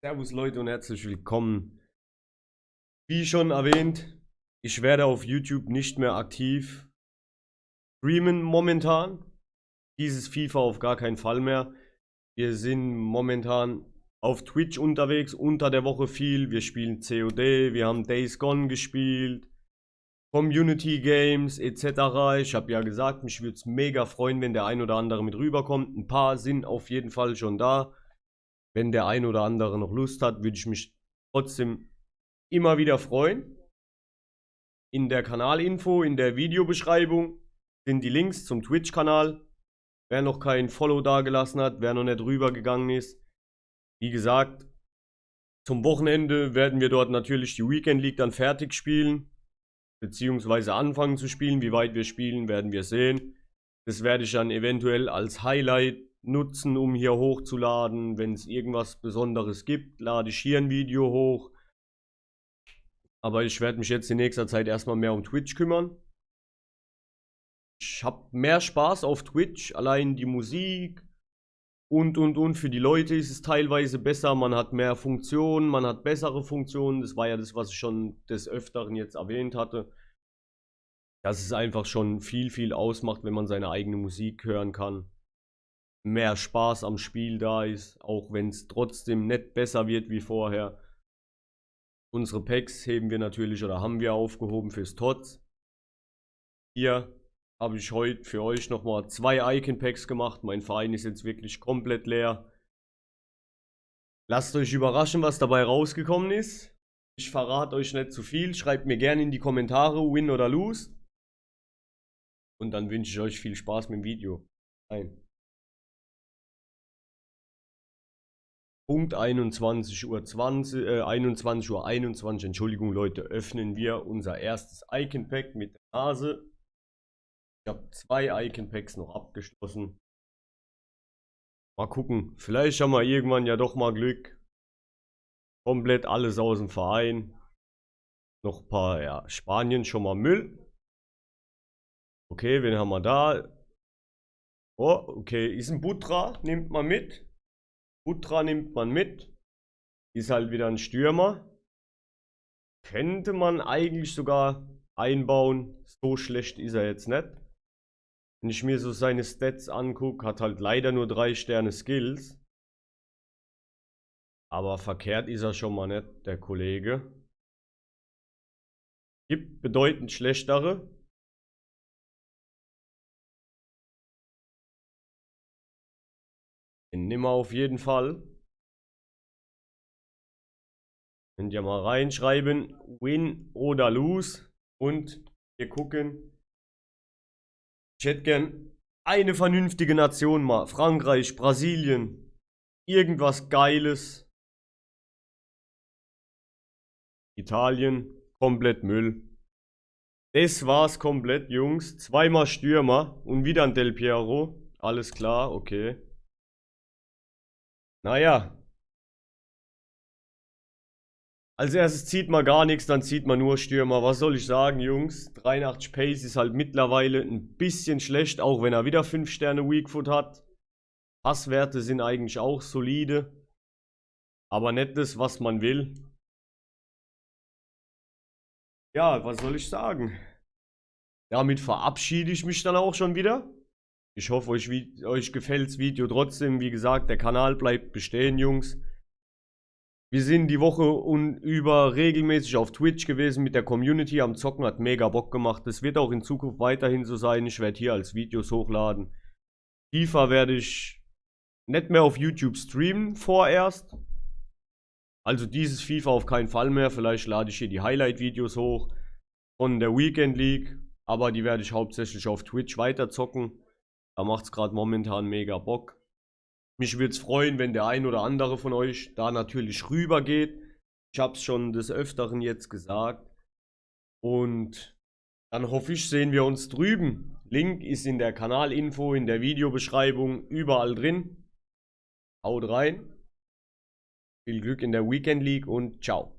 Servus Leute und herzlich willkommen. Wie schon erwähnt, ich werde auf YouTube nicht mehr aktiv streamen momentan. Dieses FIFA auf gar keinen Fall mehr. Wir sind momentan auf Twitch unterwegs, unter der Woche viel. Wir spielen COD, wir haben Days Gone gespielt, Community Games etc. Ich habe ja gesagt, mich würde es mega freuen, wenn der ein oder andere mit rüberkommt. Ein paar sind auf jeden Fall schon da. Wenn der ein oder andere noch Lust hat, würde ich mich trotzdem immer wieder freuen. In der Kanalinfo, in der Videobeschreibung sind die Links zum Twitch-Kanal. Wer noch kein Follow dagelassen hat, wer noch nicht rübergegangen ist. Wie gesagt, zum Wochenende werden wir dort natürlich die Weekend League dann fertig spielen. Beziehungsweise anfangen zu spielen. Wie weit wir spielen, werden wir sehen. Das werde ich dann eventuell als Highlight nutzen, um hier hochzuladen. Wenn es irgendwas Besonderes gibt, lade ich hier ein Video hoch. Aber ich werde mich jetzt in nächster Zeit erstmal mehr um Twitch kümmern. Ich habe mehr Spaß auf Twitch, allein die Musik und und und. Für die Leute ist es teilweise besser, man hat mehr Funktionen, man hat bessere Funktionen. Das war ja das, was ich schon des Öfteren jetzt erwähnt hatte. Dass es einfach schon viel, viel ausmacht, wenn man seine eigene Musik hören kann mehr Spaß am Spiel da ist, auch wenn es trotzdem nicht besser wird wie vorher. Unsere Packs heben wir natürlich oder haben wir aufgehoben fürs TOTS. Hier habe ich heute für euch nochmal zwei Icon Packs gemacht. Mein Verein ist jetzt wirklich komplett leer. Lasst euch überraschen, was dabei rausgekommen ist. Ich verrate euch nicht zu viel. Schreibt mir gerne in die Kommentare, win oder lose. Und dann wünsche ich euch viel Spaß mit dem Video. Ein. Punkt 21 Uhr 20, äh, 21 Uhr 21, Entschuldigung Leute, öffnen wir unser erstes Icon Pack mit der Nase. Ich habe zwei Icon Packs noch abgeschlossen. Mal gucken, vielleicht haben wir irgendwann ja doch mal Glück. Komplett alles aus dem Verein. Noch ein paar, ja, Spanien schon mal Müll. Okay, wen haben wir da? Oh, okay, ist ein Butra, nimmt man mit. Butra nimmt man mit. Ist halt wieder ein Stürmer. Könnte man eigentlich sogar einbauen. So schlecht ist er jetzt nicht. Wenn ich mir so seine Stats angucke, hat halt leider nur drei Sterne Skills. Aber verkehrt ist er schon mal nicht, der Kollege. Gibt bedeutend schlechtere. Den nimm auf jeden Fall. Könnt ihr mal reinschreiben, win oder lose. Und wir gucken. Ich hätte gern eine vernünftige Nation mal. Frankreich, Brasilien. Irgendwas Geiles. Italien, komplett Müll. Das war's komplett, Jungs. Zweimal Stürmer und wieder ein Del Piero. Alles klar, okay. Naja. Als erstes zieht man gar nichts, dann zieht man nur Stürmer. Was soll ich sagen, Jungs? 83 Pace ist halt mittlerweile ein bisschen schlecht, auch wenn er wieder 5 Sterne Weakfoot hat. Passwerte sind eigentlich auch solide. Aber nicht das, was man will. Ja, was soll ich sagen? Damit verabschiede ich mich dann auch schon wieder. Ich hoffe, euch, euch gefällt das Video trotzdem. Wie gesagt, der Kanal bleibt bestehen, Jungs. Wir sind die Woche über regelmäßig auf Twitch gewesen mit der Community am Zocken, hat mega Bock gemacht. Das wird auch in Zukunft weiterhin so sein. Ich werde hier als Videos hochladen. FIFA werde ich nicht mehr auf YouTube streamen vorerst. Also dieses FIFA auf keinen Fall mehr. Vielleicht lade ich hier die Highlight-Videos hoch von der Weekend League. Aber die werde ich hauptsächlich auf Twitch weiter zocken. Da macht es gerade momentan mega Bock. Mich würde es freuen, wenn der ein oder andere von euch da natürlich rüber geht. Ich habe es schon des Öfteren jetzt gesagt. Und dann hoffe ich, sehen wir uns drüben. Link ist in der Kanalinfo, in der Videobeschreibung, überall drin. Haut rein. Viel Glück in der Weekend League und ciao.